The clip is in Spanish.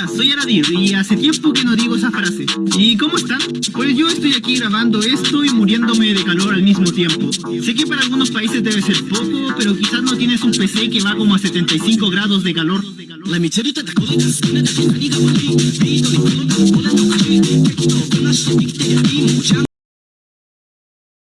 Hola, soy Aradir y hace tiempo que no digo esa frase. ¿Y cómo están? Pues yo estoy aquí grabando esto y muriéndome de calor al mismo tiempo. Sé que para algunos países debe ser poco, pero quizás no tienes un PC que va como a 75 grados de calor. La